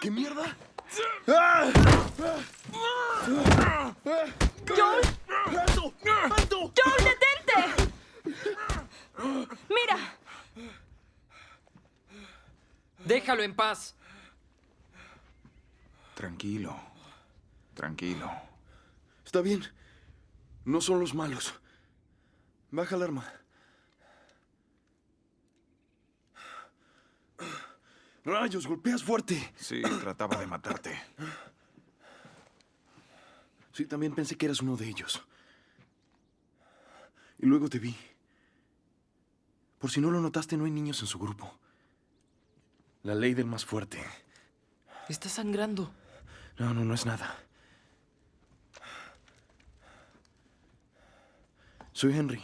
¿Qué mierda? ¡Joel! ¡Alto! ¡Alto! ¡Joel, detente! Mira, Déjalo en paz. Tranquilo. Tranquilo. Está bien. No son los malos. Baja el arma. Rayos, golpeas fuerte. Sí, trataba de matarte. Sí, también pensé que eras uno de ellos. Y luego te vi. Por si no lo notaste, no hay niños en su grupo. La ley del más fuerte. Está sangrando. No, no, no es nada. Soy Henry.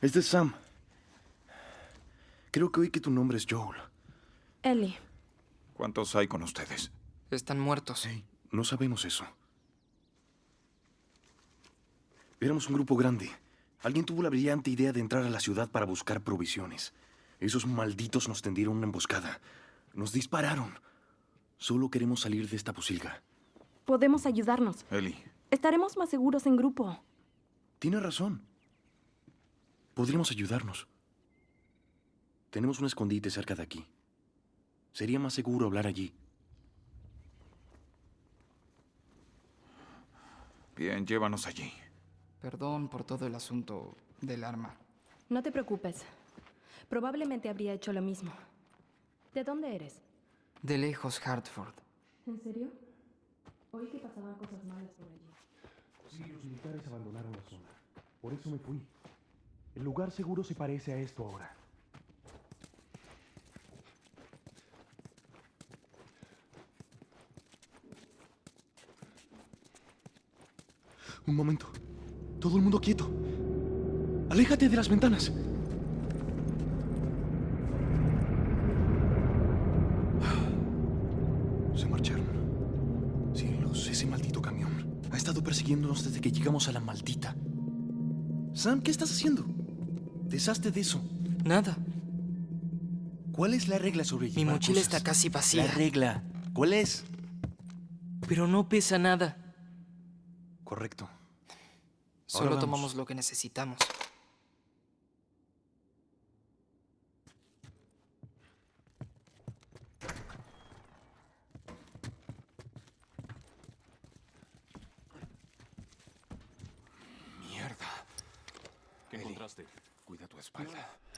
Este es Sam. Creo que oí que tu nombre es Joel. Ellie. ¿Cuántos hay con ustedes? Están muertos. Hey, no sabemos eso. Éramos un grupo grande. Alguien tuvo la brillante idea de entrar a la ciudad para buscar provisiones. Esos malditos nos tendieron una emboscada. Nos dispararon. Solo queremos salir de esta posilga. Podemos ayudarnos. Eli, Estaremos más seguros en grupo. Tiene razón. Podríamos ayudarnos. Tenemos un escondite cerca de aquí. Sería más seguro hablar allí. bien, llévanos allí. Perdón por todo el asunto del arma. No te preocupes. Probablemente habría hecho lo mismo. ¿De dónde eres? De lejos, Hartford. ¿En serio? Oí que pasaban cosas malas por allí. Sí, los militares abandonaron la zona. Por eso me fui. El lugar seguro se parece a esto ahora. Un momento. Todo el mundo quieto. Aléjate de las ventanas. Se marcharon. Cielos, ese maldito camión. Ha estado persiguiéndonos desde que llegamos a la maldita. Sam, ¿qué estás haciendo? Deshazte de eso. Nada. ¿Cuál es la regla sobre Mi mochila cosas? está casi vacía. La regla. ¿Cuál es? Pero no pesa nada. Correcto. Solo vamos. tomamos lo que necesitamos. Mierda. ¿Qué Eli, encontraste? Cuida tu espalda. ¡Lo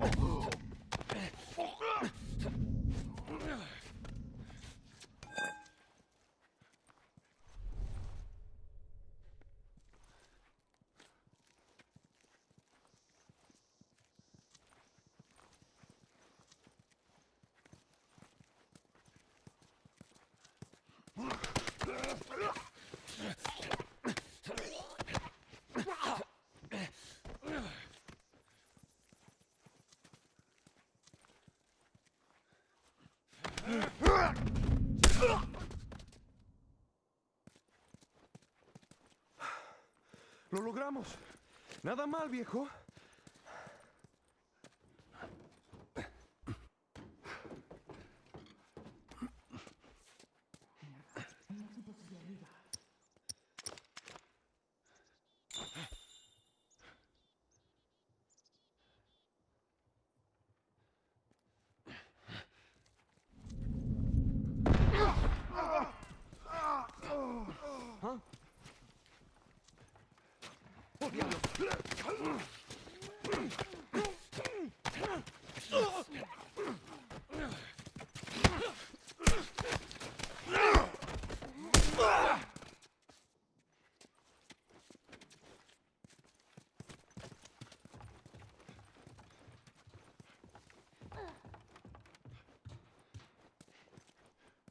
Oh. Nada mal, viejo.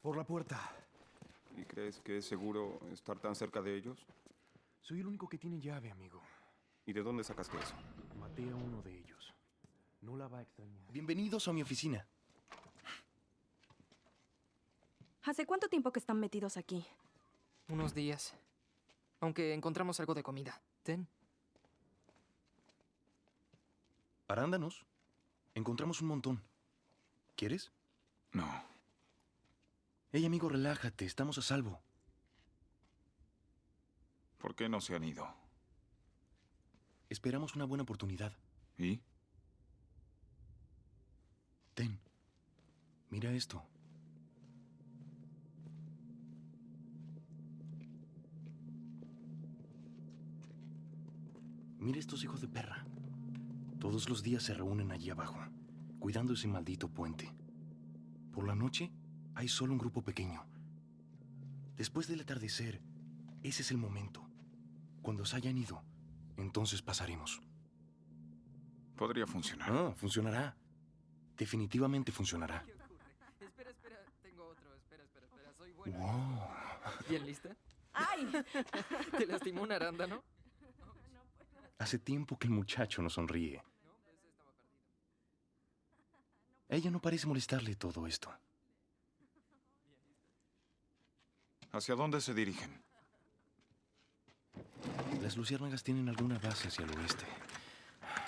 Por la puerta. ¿Y crees que es seguro estar tan cerca de ellos? Soy el único que tiene llave, amigo. ¿Y de dónde sacaste eso? Maté a uno de ellos. No la va a extrañar. Bienvenidos a mi oficina. ¿Hace cuánto tiempo que están metidos aquí? Unos días. Aunque encontramos algo de comida. Ten. Arándanos. Encontramos un montón. ¿Quieres? No. Hey, amigo, relájate. Estamos a salvo. ¿Por qué no se han ido? Esperamos una buena oportunidad. ¿Y? Ten. Mira esto. Mira estos hijos de perra. Todos los días se reúnen allí abajo, cuidando ese maldito puente. Por la noche hay solo un grupo pequeño. Después del atardecer, ese es el momento. Cuando se hayan ido, entonces pasaremos. Podría funcionar. Ah, funcionará. Definitivamente funcionará. Espera, espera. Tengo otro. Espera, espera, espera. Soy bueno. Wow. ¿Bien lista? ¡Ay! ¿Te lastimó un arándano? Hace tiempo que el muchacho no sonríe. A ella no parece molestarle todo esto. ¿Hacia dónde se dirigen? Las luciérnagas tienen alguna base hacia el oeste.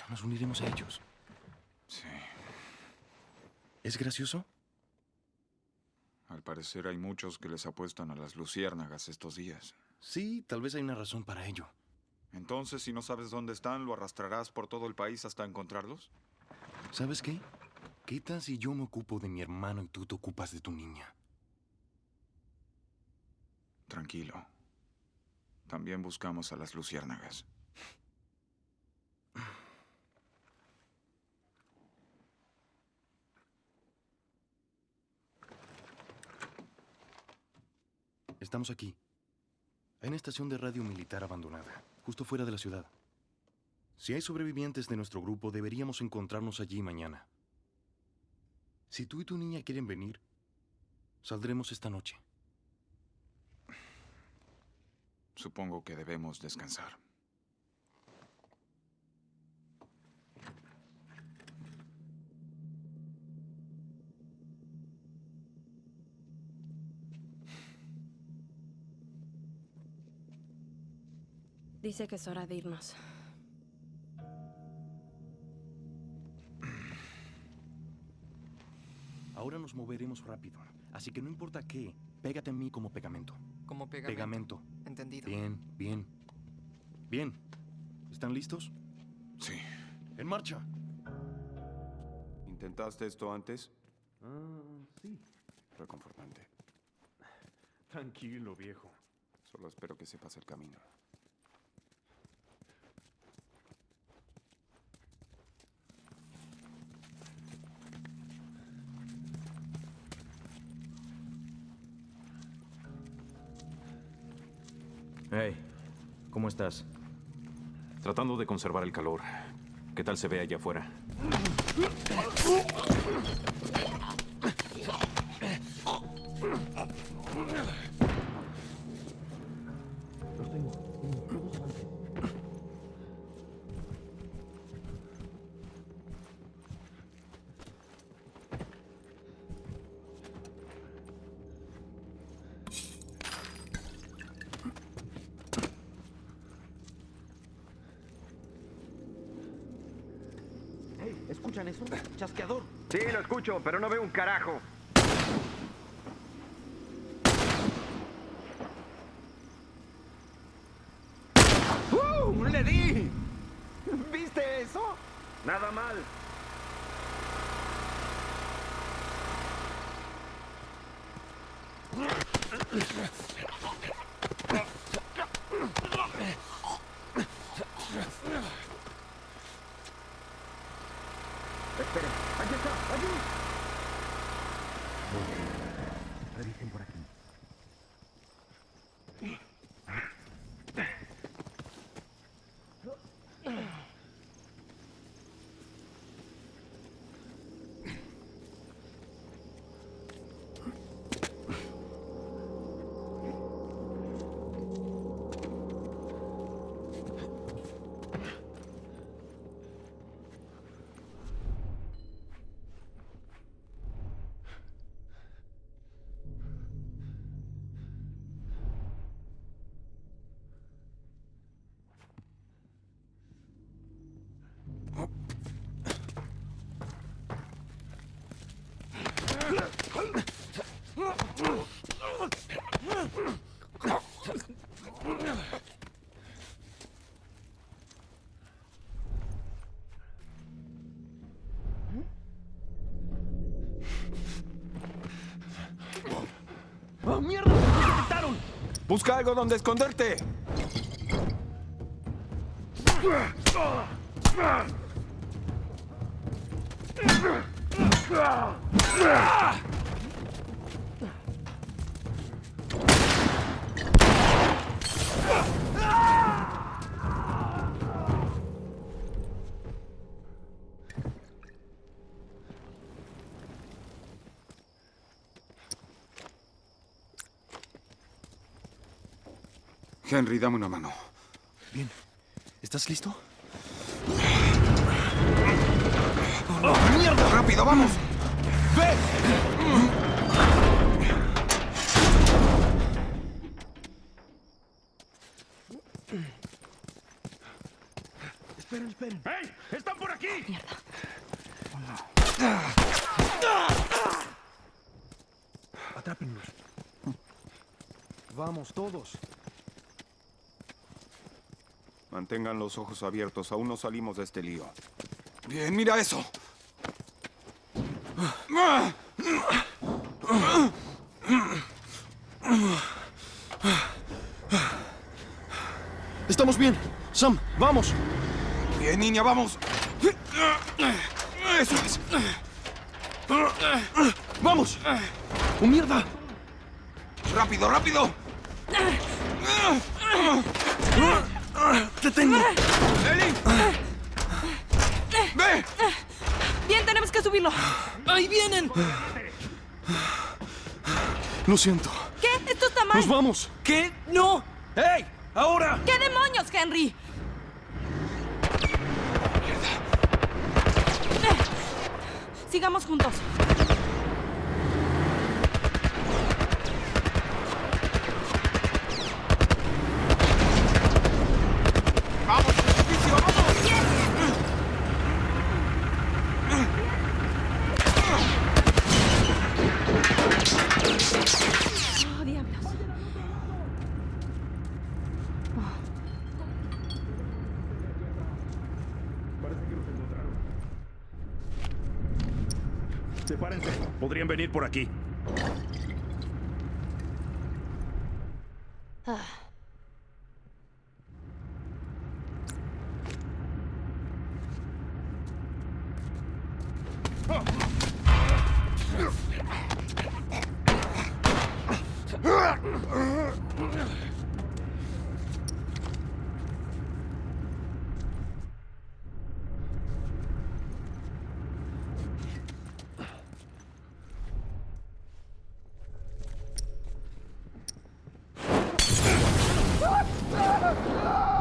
Nos uniremos a ellos. Sí. ¿Es gracioso? Al parecer hay muchos que les apuestan a las luciérnagas estos días. Sí, tal vez hay una razón para ello. Entonces, si no sabes dónde están, ¿lo arrastrarás por todo el país hasta encontrarlos? ¿Sabes qué? ¿Qué tal si yo me ocupo de mi hermano y tú te ocupas de tu niña? Tranquilo. También buscamos a las luciérnagas. Estamos aquí. Hay una estación de radio militar abandonada, justo fuera de la ciudad. Si hay sobrevivientes de nuestro grupo, deberíamos encontrarnos allí mañana. Si tú y tu niña quieren venir, saldremos esta noche. Supongo que debemos descansar. Dice que es hora de irnos. Ahora nos moveremos rápido, así que no importa qué, pégate a mí como pegamento. Como pegamento. Pegamento. Entendido. Bien, bien. Bien. ¿Están listos? Sí. ¡En marcha! ¿Intentaste esto antes? Ah, sí. Reconfortante. Tranquilo, viejo. Solo espero que sepas el camino. Hey, ¿cómo estás? Tratando de conservar el calor. ¿Qué tal se ve allá afuera? Pero no veo un carajo. ¡Uh! ¡Le di! ¿Viste eso? Nada mal. Esperen, aquí está, allí. Revisen por aquí. ¡Oh, mierda! ¡Me detectaron! ¡Busca algo donde esconderte! Ah. Henry, dame una mano. Bien. ¿Estás listo? ¡Oh, mierda! ¡Rápido, vamos! ¡Ve! Esperen, esperen. ¡Hey! ¡Están por aquí! Mierda. Atrápenlos. Vamos, todos. Mantengan los ojos abiertos. Aún no salimos de este lío. Bien, mira eso. Estamos bien. Sam, vamos. Bien, niña, vamos. Eso es. ¡Vamos! ¡Oh, mierda! ¡Rápido, rápido! ¡Te tengo! ¡Ellie! ¡Ve! Bien, tenemos que subirlo. ¡Ahí vienen! Lo siento. ¿Qué? Esto está mal. ¡Nos vamos! ¿Qué? ¡No! ¡Hey! ¡Ahora! ¿Qué demonios, Henry? Eh, Sigamos juntos. ¡Vamos, edificio, vamos! Oh, diablos. Sepárense. Podrían venir por aquí.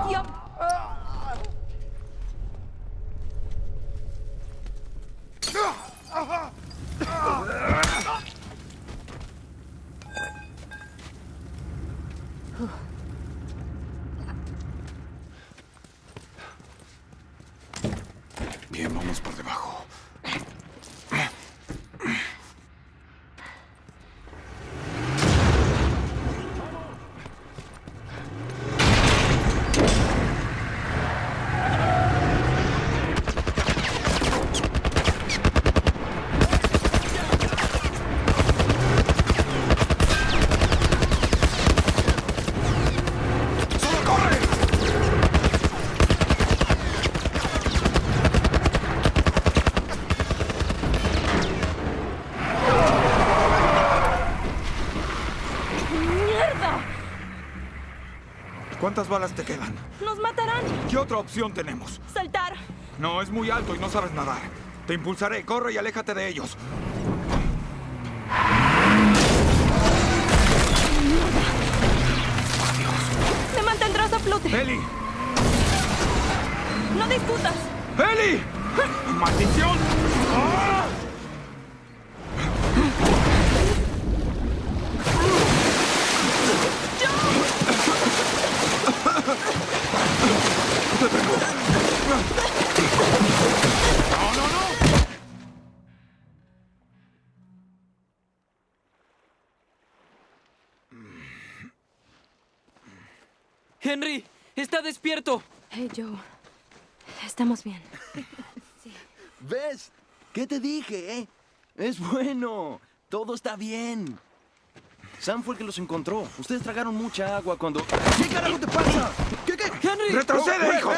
Tío. Bien, vamos por debajo. ¡Solo corre! ¡Mierda! ¿Cuántas balas te quedan? ¡Nos matarán! ¿Qué otra opción tenemos? ¡Saltar! No, es muy alto y no sabes nadar. Te impulsaré, corre y aléjate de ellos. ¡Me mantendrás a flote! ¡Eli! ¡No discutas! ¡Eli! ¡Maldición! ¡Henry! ¡Está despierto! Hey, Joe. Estamos bien. ¿Ves? ¿Qué te dije, eh? Es bueno. Todo está bien. Sam fue el que los encontró. Ustedes tragaron mucha agua cuando... ¿Qué carajo te pasa? ¿Qué, qué? ¡Henry! ¡Retrocede, hijo!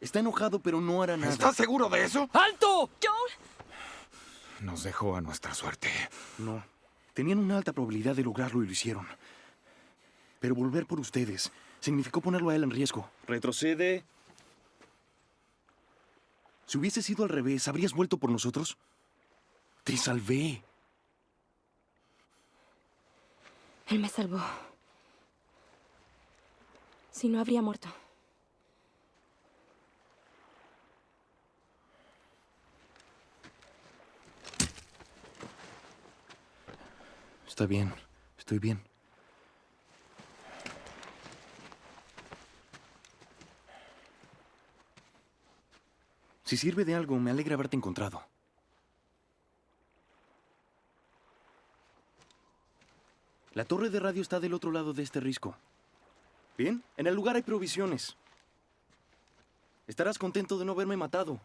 Está enojado, pero no hará nada. ¿Estás seguro de eso? ¡Alto! Joel, Nos dejó a nuestra suerte. No. Tenían una alta probabilidad de lograrlo y lo hicieron. Pero volver por ustedes significó ponerlo a él en riesgo. Retrocede. Si hubiese sido al revés, ¿habrías vuelto por nosotros? Te salvé. él me salvó. Si no, habría muerto. Está bien. Estoy bien. Si sirve de algo, me alegra haberte encontrado. La torre de radio está del otro lado de este risco. Bien, en el lugar hay provisiones. Estarás contento de no haberme matado.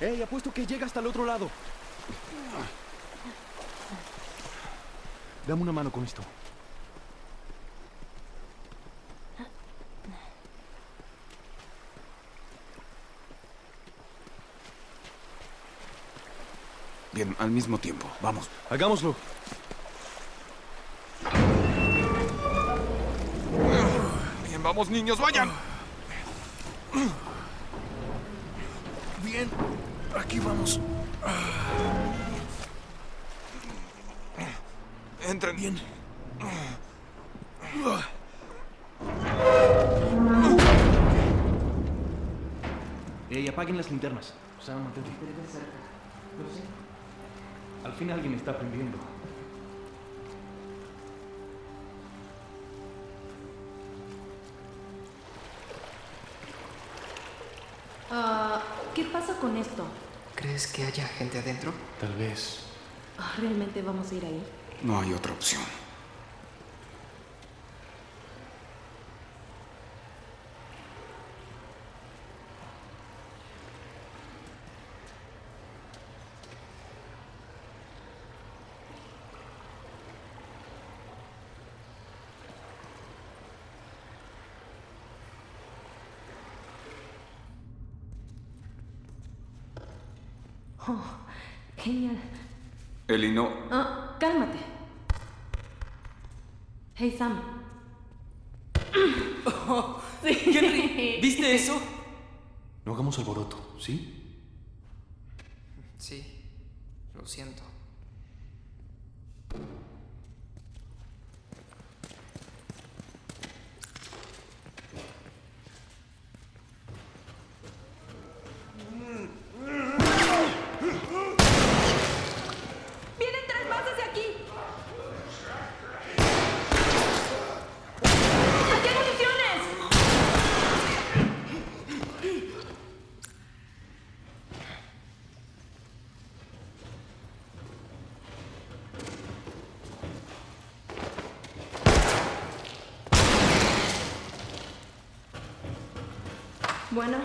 ¡Ey, apuesto que llega hasta el otro lado! Dame una mano con esto. Bien, al mismo tiempo. Vamos. Hagámoslo. Bien, vamos, niños, vayan. Bien, aquí vamos. Entren. Bien. Ey, apaguen las linternas. Sam, mantente. Al fin alguien está aprendiendo. Ah, ¿Qué pasa con esto? ¿Crees que haya gente adentro? Tal vez. Ah, ¿Realmente vamos a ir ahí? No hay otra opción. Oh, genial. Eli, no. Ah, cálmate. Hey, Sam. Henry, ¿viste eso? No hagamos alboroto, ¿sí? Sí, lo siento. ¡Vienen tres más hacia aquí! ¡Aquí hay municiones! Bueno,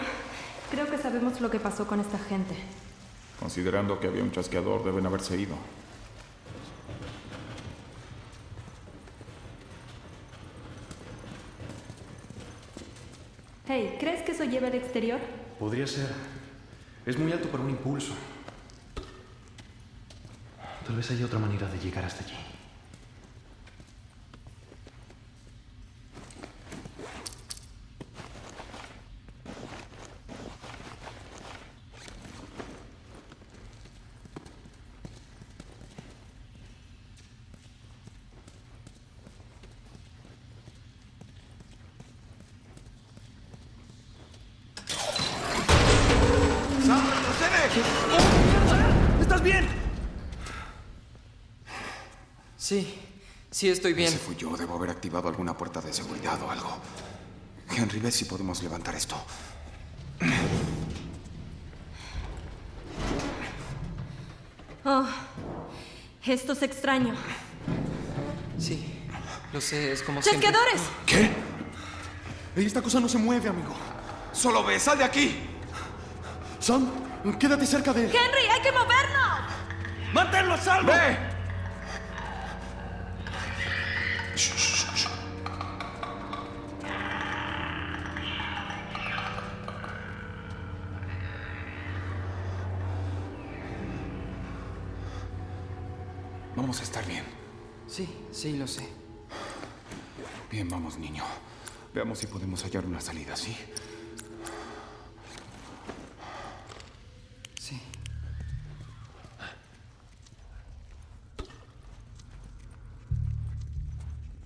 creo que sabemos lo que pasó con esta gente. Considerando que había un chasqueador, deben haberse ido. Hey, ¿crees que eso lleva al exterior? Podría ser. Es muy alto para un impulso. Tal vez haya otra manera de llegar hasta allí. ¡Sam, retrocede! ¿Estás bien? Sí, sí estoy bien. Ese fui yo. Debo haber activado alguna puerta de seguridad o algo. Henry, ve si podemos levantar esto. Oh, esto es extraño. Sí, lo sé, es como siempre. ¡Chasqueadores! ¿Qué? Ey, esta cosa no se mueve, amigo. ¡Solo ve! ¡Sal de aquí! Sam, quédate cerca de él. ¡Henry, hay que movernos! ¡Manténlo a salvo! ¡Ve! Sí, lo sé. Bien, vamos, niño. Veamos si podemos hallar una salida, ¿sí? Sí.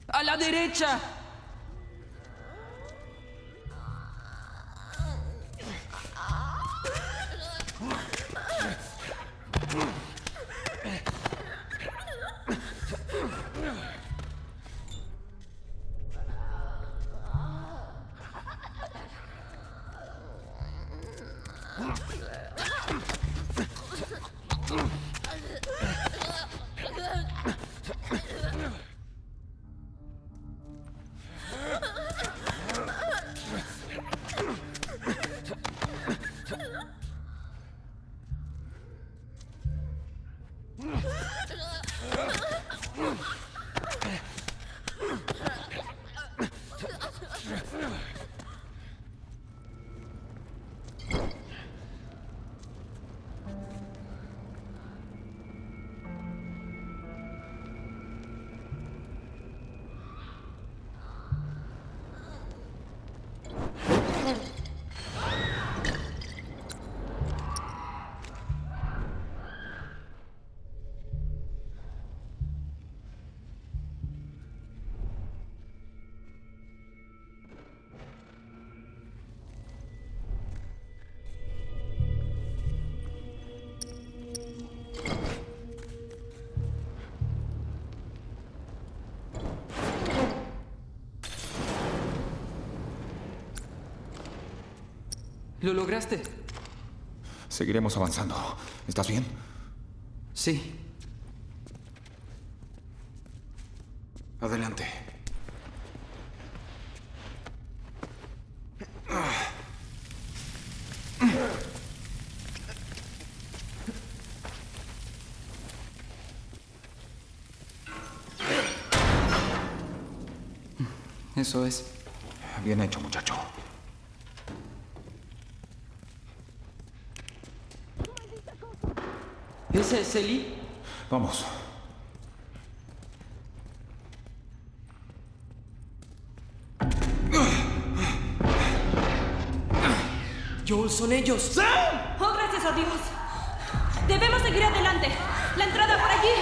¡A la derecha! Ugh! ¿Lo lograste? Seguiremos avanzando. ¿Estás bien? Sí. Adelante. Eso es. Bien hecho, muchacho. ¿Ese es Eli? Vamos. Joel, son ellos. ¡Oh, gracias a Dios! Debemos seguir adelante. La entrada por allí.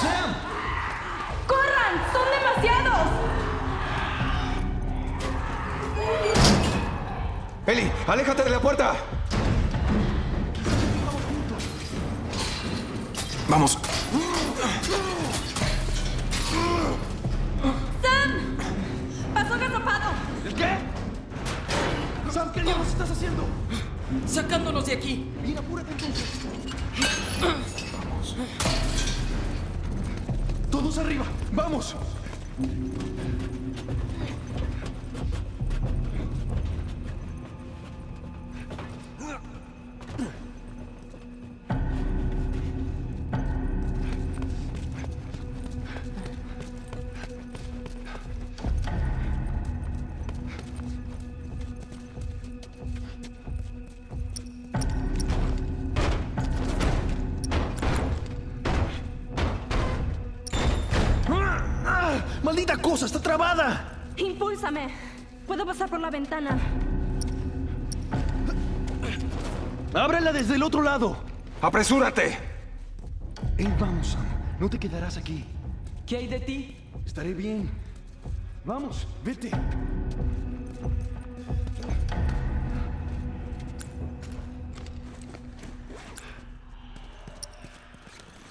¡Sam! ¡Corran! ¡Son demasiados! Eli, aléjate de la puerta. Vamos. ¡Sam! ¡Pasó agazapado! ¿El qué? Sam, ¿qué diablos estás haciendo? Sacándonos de aquí. Bien, apúrate entonces. Vamos. Todos arriba. ¡Vamos! ¡Maldita cosa! ¡Está trabada! Impúlsame. Puedo pasar por la ventana. ¡Ábrela desde el otro lado! ¡Apresúrate! Ey, vamos, Sam. No te quedarás aquí. ¿Qué hay de ti? Estaré bien. Vamos, vete.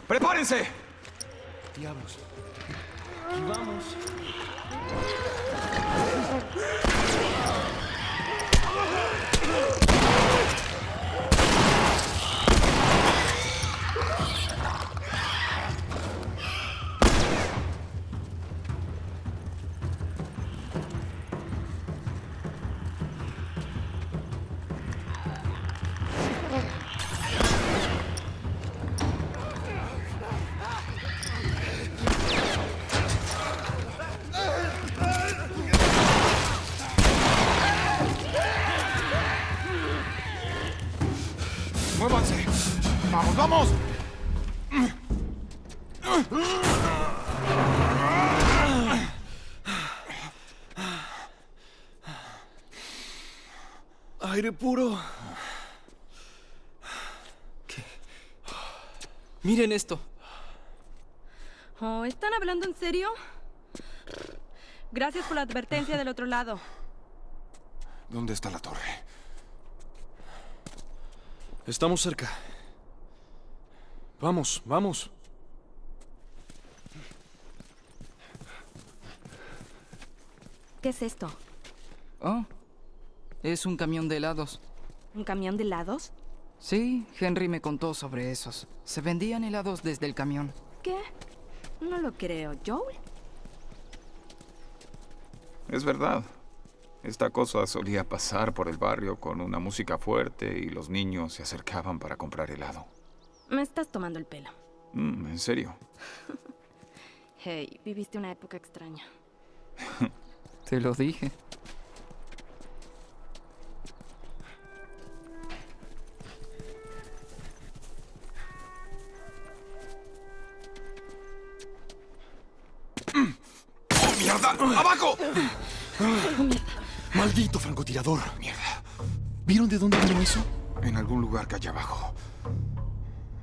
¡Prepárense! Diablos. Vamos. Aire puro. Miren esto. Oh, ¿están hablando en serio? Gracias por la advertencia del otro lado. ¿Dónde está la torre? Estamos cerca. Vamos, vamos. ¿Qué es esto? Oh, es un camión de helados. ¿Un camión de helados? Sí, Henry me contó sobre esos. Se vendían helados desde el camión. ¿Qué? No lo creo. ¿Joel? Es verdad. Esta cosa solía pasar por el barrio con una música fuerte y los niños se acercaban para comprar helado. Me estás tomando el pelo. Mm, ¿En serio? Hey, viviste una época extraña. Te lo dije. Francotirador. Mierda. ¿Vieron de dónde vino eso? En algún lugar que hay abajo.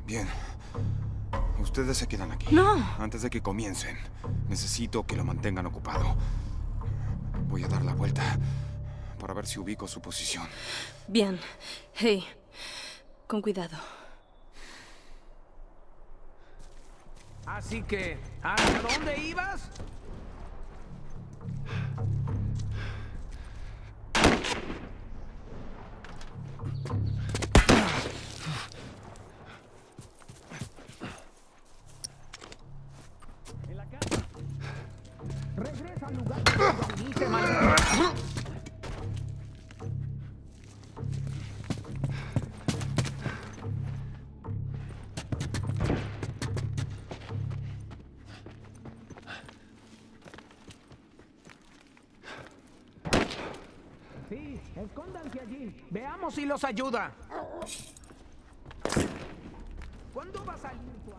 Bien. Ustedes se quedan aquí. No. Antes de que comiencen, necesito que lo mantengan ocupado. Voy a dar la vuelta para ver si ubico su posición. Bien. Hey, con cuidado. Así que, ¿hacia dónde ibas? Regresa al lugar viniste, maldito. Sí, escóndanse allí. Veamos si los ayuda. ¿Cuándo va a salir tu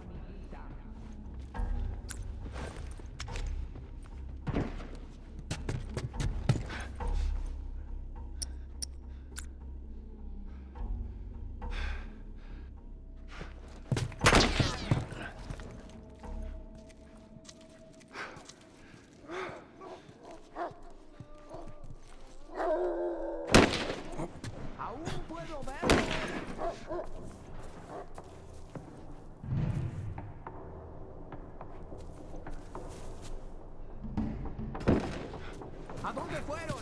¿A dónde fueron?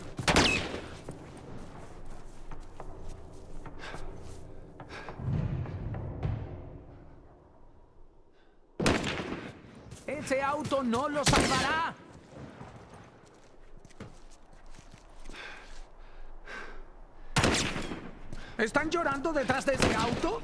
Ese auto no lo salvará. ¿Están llorando detrás de ese auto?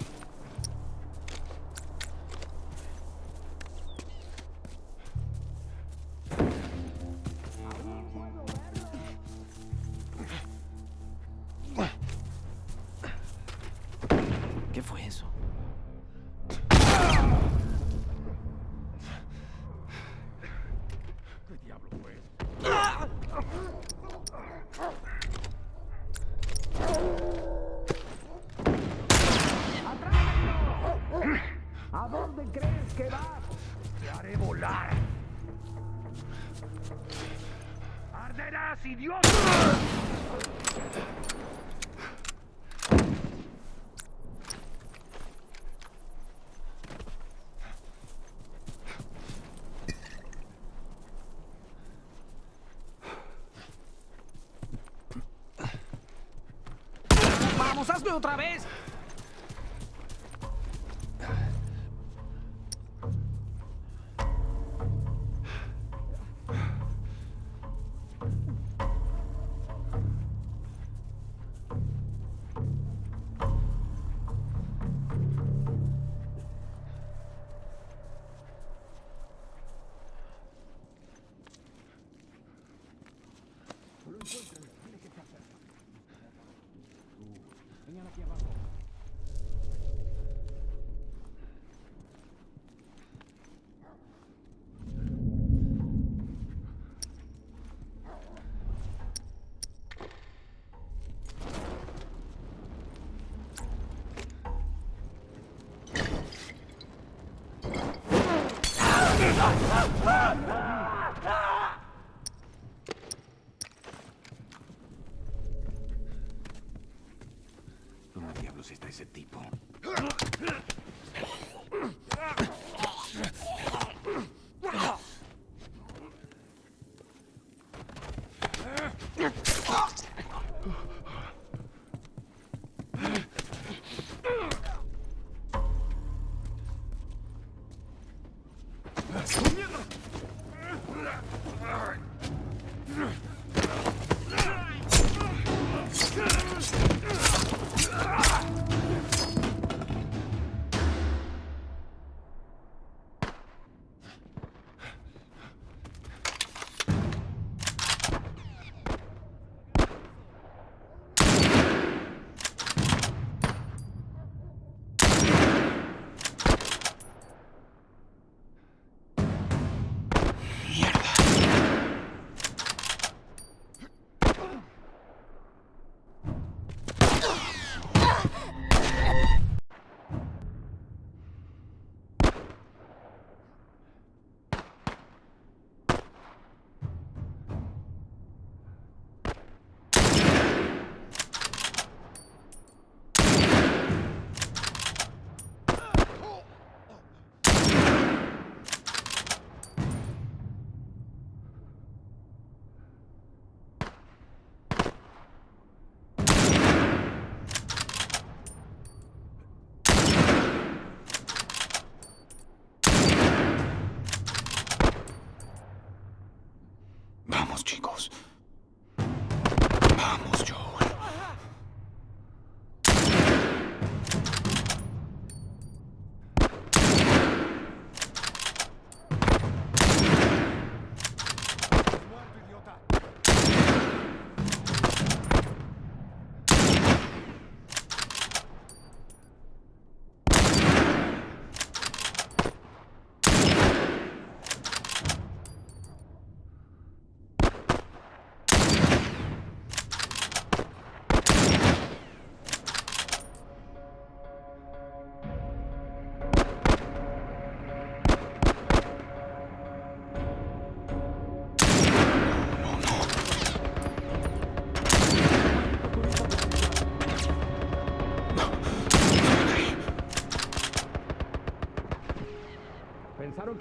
Otra vez!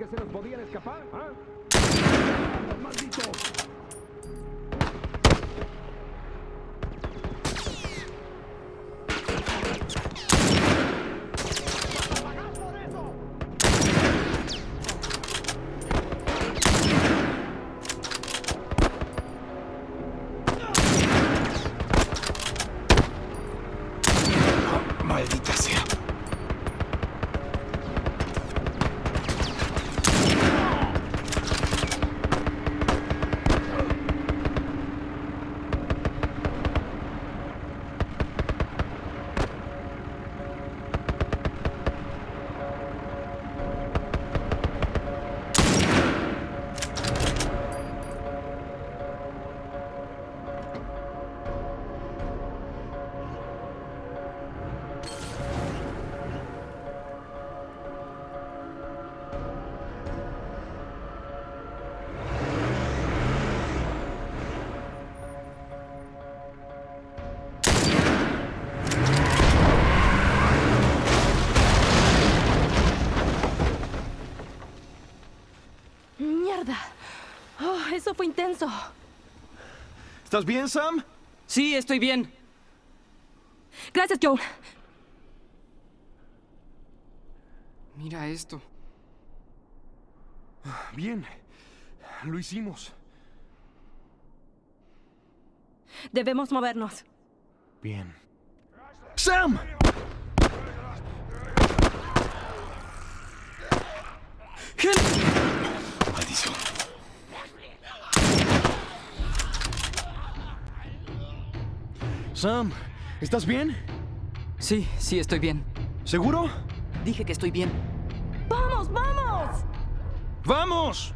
Se nos podían escapar? Intenso. ¿Estás bien, Sam? Sí, estoy bien. Gracias, Joel. Mira esto. Bien. Lo hicimos. Debemos movernos. Bien. ¡Sam! Maldición. Sam, ¿estás bien? Sí, sí, estoy bien. ¿Seguro? Dije que estoy bien. ¡Vamos, vamos! ¡Vamos!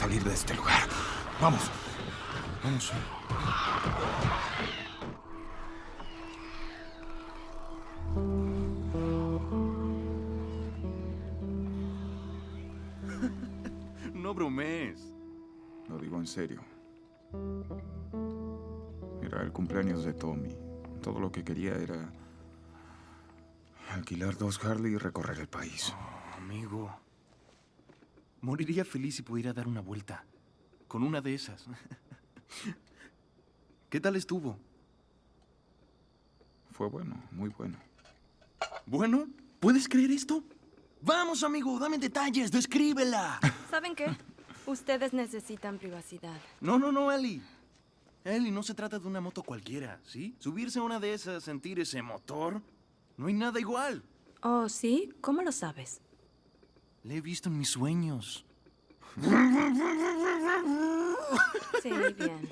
Salir de este lugar. Vamos. Vamos. No bromees. Lo digo en serio. Era el cumpleaños de Tommy. Todo lo que quería era alquilar dos Harley y recorrer el país. Amigo. Moriría feliz si pudiera dar una vuelta. Con una de esas. ¿Qué tal estuvo? Fue bueno, muy bueno. ¿Bueno? ¿Puedes creer esto? Vamos, amigo, dame detalles, descríbela. ¿Saben qué? Ustedes necesitan privacidad. No, no, no, Ellie. Ellie, no se trata de una moto cualquiera, ¿sí? Subirse a una de esas, sentir ese motor, no hay nada igual. Oh, ¿sí? ¿Cómo lo sabes? Le he visto en mis sueños. Sí, bien.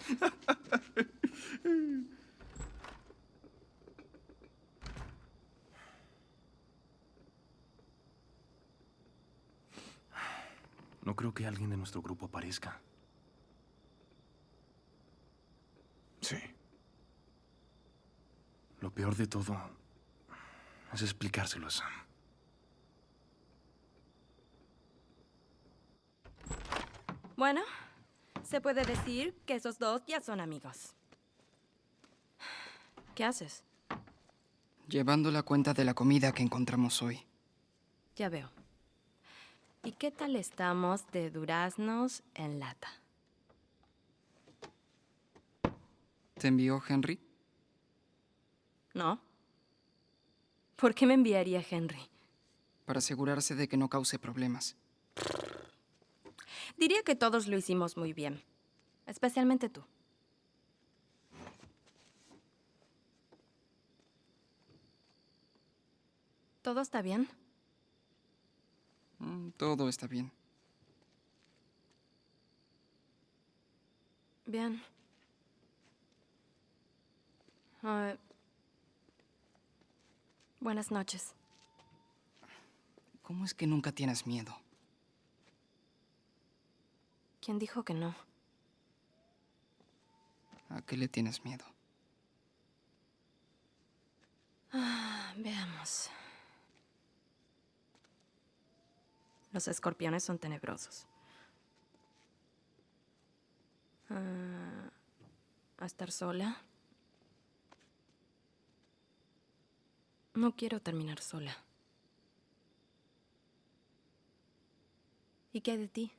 No creo que alguien de nuestro grupo aparezca. Sí. Lo peor de todo es explicárselo a Sam. Bueno, se puede decir que esos dos ya son amigos. ¿Qué haces? Llevando la cuenta de la comida que encontramos hoy. Ya veo. ¿Y qué tal estamos de duraznos en lata? ¿Te envió Henry? ¿No? ¿Por qué me enviaría Henry? Para asegurarse de que no cause problemas. Diría que todos lo hicimos muy bien. Especialmente tú. ¿Todo está bien? Mm, Todo está bien. Bien. Ah, buenas noches. ¿Cómo es que nunca tienes miedo? ¿Quién dijo que no? ¿A qué le tienes miedo? Ah, veamos. Los escorpiones son tenebrosos. Ah, ¿A estar sola? No quiero terminar sola. ¿Y qué hay de ti?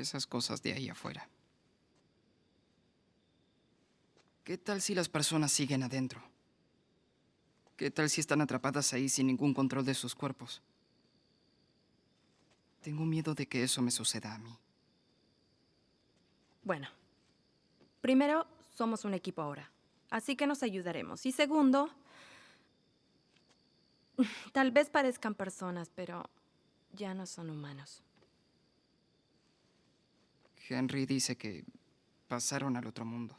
Esas cosas de ahí afuera. ¿Qué tal si las personas siguen adentro? ¿Qué tal si están atrapadas ahí sin ningún control de sus cuerpos? Tengo miedo de que eso me suceda a mí. Bueno, primero, somos un equipo ahora, así que nos ayudaremos. Y segundo, tal vez parezcan personas, pero ya no son humanos. Henry dice que pasaron al otro mundo,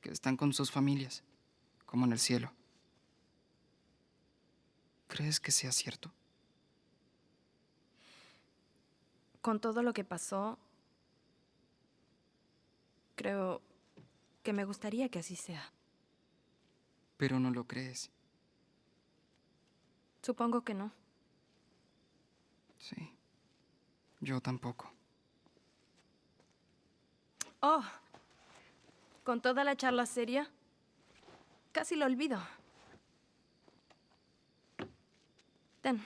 que están con sus familias, como en el cielo. ¿Crees que sea cierto? Con todo lo que pasó, creo que me gustaría que así sea. Pero no lo crees. Supongo que no. Sí. Yo tampoco. Oh, con toda la charla seria, casi lo olvido. Ten.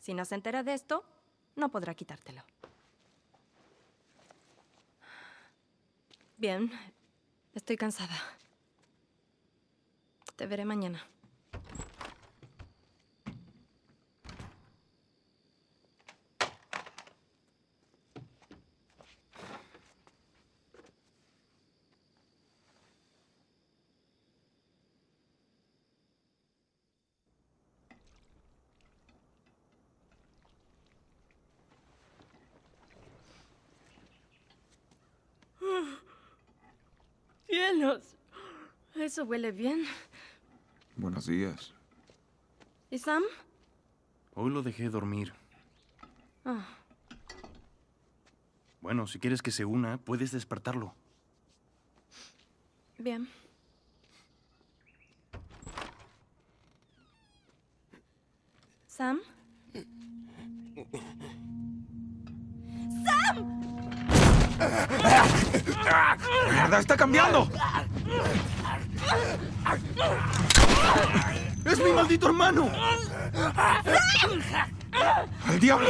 Si no se entera de esto, no podrá quitártelo. Bien, estoy cansada. Te veré mañana. Eso huele bien. Buenos días. ¿Y Sam? Hoy lo dejé dormir. Ah, Bueno, si quieres que se una, puedes despertarlo. bien. ¿Sam? ¡Mierda, está cambiando! ¡Es mi maldito hermano! ¡Al diablo!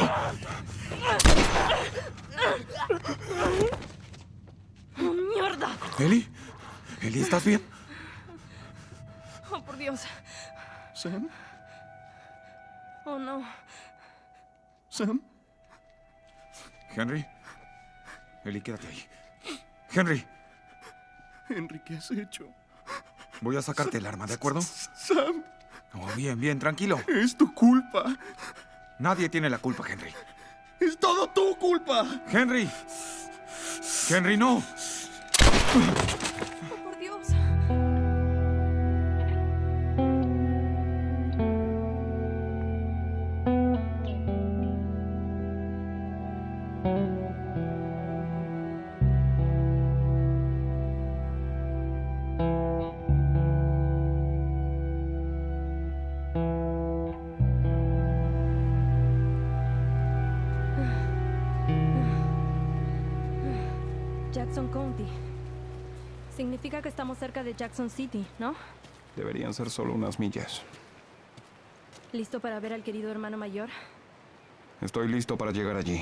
¡Oh, mierda! ¿Eli? ¿Eli, estás bien? ¡Oh, por Dios! ¿Sam? ¡Oh, no! ¿Sam? Henry. Eli, quédate ahí. Henry, Henry, ¿qué has hecho? Voy a sacarte el arma, ¿de acuerdo? Sam, Oh, bien, bien, tranquilo. es tu culpa. Nadie tiene la culpa, Henry. Es todo tu culpa. Henry. Henry, no. Jackson City, ¿no? Deberían ser solo unas millas. ¿Listo para ver al querido hermano mayor? Estoy listo para llegar allí.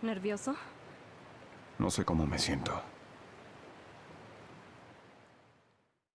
¿Nervioso? No sé cómo me siento.